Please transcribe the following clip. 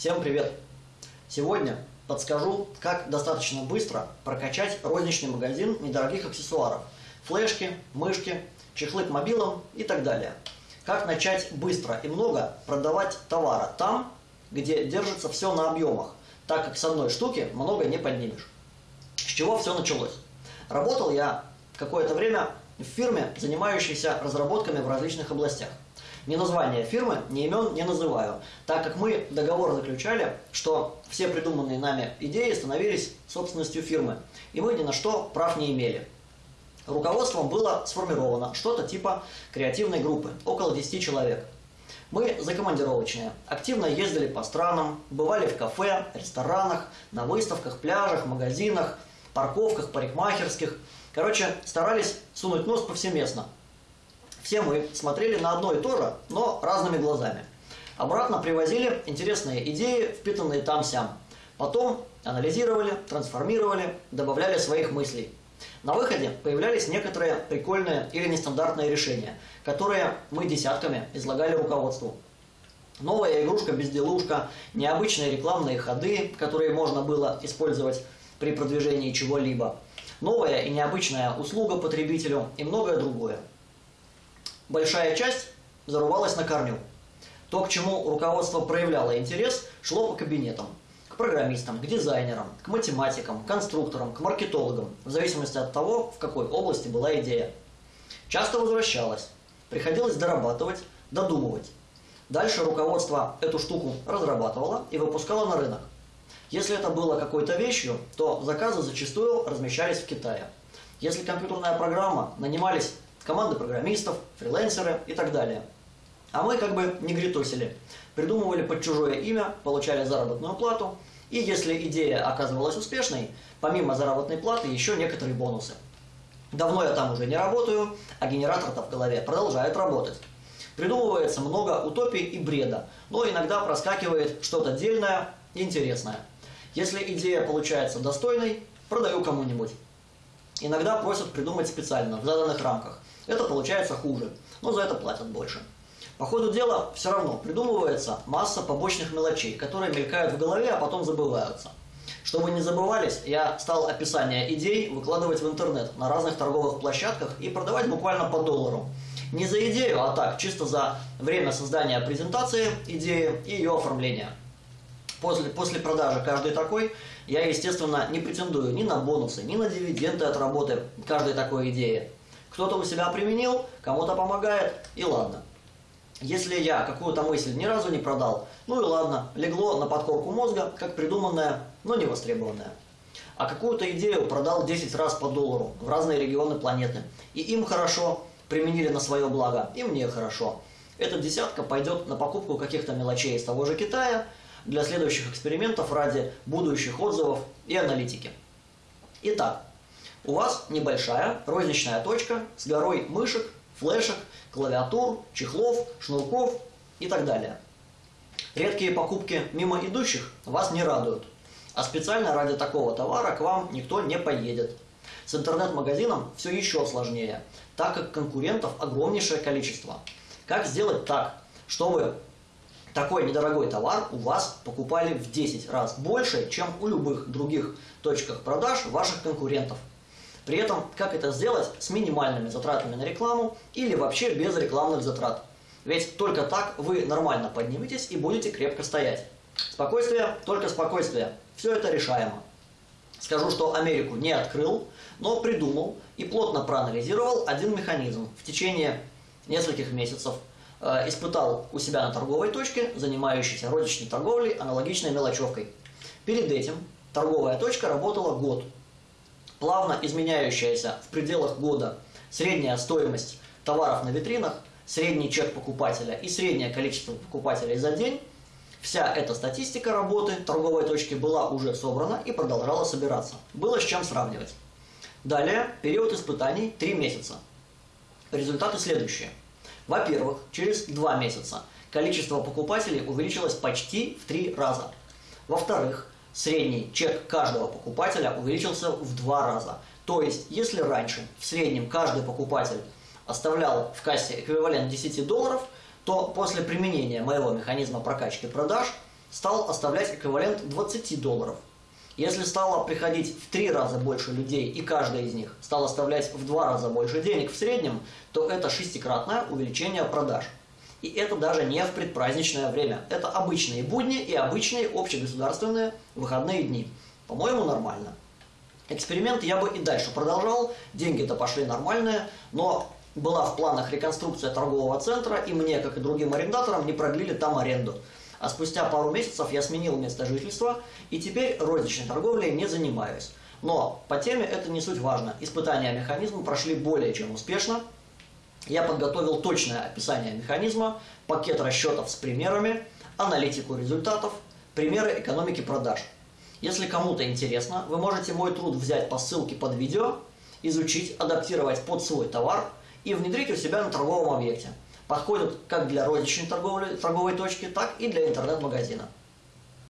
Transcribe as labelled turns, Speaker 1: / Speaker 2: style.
Speaker 1: Всем привет! Сегодня подскажу, как достаточно быстро прокачать розничный магазин недорогих аксессуаров. Флешки, мышки, чехлы к мобилам и так далее. Как начать быстро и много продавать товара там, где держится все на объемах, так как с одной штуки много не поднимешь. С чего все началось? Работал я какое-то время в фирме, занимающейся разработками в различных областях. Ни названия фирмы, ни имен не называю, так как мы договор заключали, что все придуманные нами идеи становились собственностью фирмы, и мы ни на что прав не имели. Руководством было сформировано что-то типа креативной группы, около 10 человек. Мы закомандировочные, активно ездили по странам, бывали в кафе, ресторанах, на выставках, пляжах, магазинах, парковках, парикмахерских. Короче, старались сунуть нос повсеместно – все мы смотрели на одно и то же, но разными глазами. Обратно привозили интересные идеи, впитанные там-сям. Потом анализировали, трансформировали, добавляли своих мыслей. На выходе появлялись некоторые прикольные или нестандартные решения, которые мы десятками излагали руководству. Новая игрушка-безделушка, необычные рекламные ходы, которые можно было использовать при продвижении чего-либо, новая и необычная услуга потребителю и многое другое большая часть зарывалась на корню. То, к чему руководство проявляло интерес, шло по кабинетам. К программистам, к дизайнерам, к математикам, к конструкторам, к маркетологам, в зависимости от того, в какой области была идея. Часто возвращалась. Приходилось дорабатывать, додумывать. Дальше руководство эту штуку разрабатывало и выпускало на рынок. Если это было какой-то вещью, то заказы зачастую размещались в Китае. Если компьютерная программа, нанимались команды программистов, фрилансеры и так далее. А мы как бы не гритосили. Придумывали под чужое имя, получали заработную плату, и если идея оказывалась успешной, помимо заработной платы еще некоторые бонусы. Давно я там уже не работаю, а генератор-то в голове продолжает работать. Придумывается много утопий и бреда, но иногда проскакивает что-то дельное и интересное. Если идея получается достойной, продаю кому-нибудь. Иногда просят придумать специально, в заданных рамках. Это получается хуже, но за это платят больше. По ходу дела все равно придумывается масса побочных мелочей, которые мелькают в голове, а потом забываются. Чтобы не забывались, я стал описание идей выкладывать в интернет на разных торговых площадках и продавать буквально по доллару. Не за идею, а так, чисто за время создания презентации идеи и ее оформления. После, после продажи каждой такой я, естественно, не претендую ни на бонусы, ни на дивиденды от работы каждой такой идеи. Кто-то у себя применил, кому-то помогает, и ладно. Если я какую-то мысль ни разу не продал, ну и ладно, легло на подкорку мозга, как придуманная, но не востребованная. А какую-то идею продал 10 раз по доллару в разные регионы планеты. И им хорошо, применили на свое благо, и мне хорошо. Эта десятка пойдет на покупку каких-то мелочей из того же Китая, для следующих экспериментов ради будущих отзывов и аналитики. Итак, у вас небольшая розничная точка с горой мышек, флешек, клавиатур, чехлов, шнурков и так далее. Редкие покупки мимо идущих вас не радуют, а специально ради такого товара к вам никто не поедет. С интернет-магазином все еще сложнее, так как конкурентов огромнейшее количество. Как сделать так, чтобы такой недорогой товар у вас покупали в 10 раз больше, чем у любых других точках продаж ваших конкурентов? При этом, как это сделать с минимальными затратами на рекламу или вообще без рекламных затрат? Ведь только так вы нормально подниметесь и будете крепко стоять. Спокойствие, только спокойствие. Все это решаемо. Скажу, что Америку не открыл, но придумал и плотно проанализировал один механизм. В течение нескольких месяцев испытал у себя на торговой точке, занимающейся розничной торговлей, аналогичной мелочевкой. Перед этим торговая точка работала год плавно изменяющаяся в пределах года средняя стоимость товаров на витринах, средний чек покупателя и среднее количество покупателей за день, вся эта статистика работы торговой точки была уже собрана и продолжала собираться. Было с чем сравнивать. Далее, период испытаний 3 месяца. Результаты следующие. Во-первых, через 2 месяца количество покупателей увеличилось почти в 3 раза. Во-вторых, средний чек каждого покупателя увеличился в два раза. То есть, если раньше в среднем каждый покупатель оставлял в кассе эквивалент 10 долларов, то после применения моего механизма прокачки продаж стал оставлять эквивалент 20 долларов. Если стало приходить в три раза больше людей, и каждый из них стал оставлять в два раза больше денег в среднем, то это шестикратное увеличение продаж. И это даже не в предпраздничное время. Это обычные будни и обычные общегосударственные выходные дни. По-моему, нормально. Эксперимент я бы и дальше продолжал, деньги-то пошли нормальные, но была в планах реконструкция торгового центра, и мне, как и другим арендаторам, не продлили там аренду. А спустя пару месяцев я сменил место жительства, и теперь розничной торговлей не занимаюсь. Но по теме это не суть важно. Испытания механизма прошли более чем успешно. Я подготовил точное описание механизма, пакет расчетов с примерами, аналитику результатов, примеры экономики продаж. Если кому-то интересно, вы можете мой труд взять по ссылке под видео, изучить, адаптировать под свой товар и внедрить у себя на торговом объекте. Подходят как для розничной торговли, торговой точки, так и для интернет-магазина.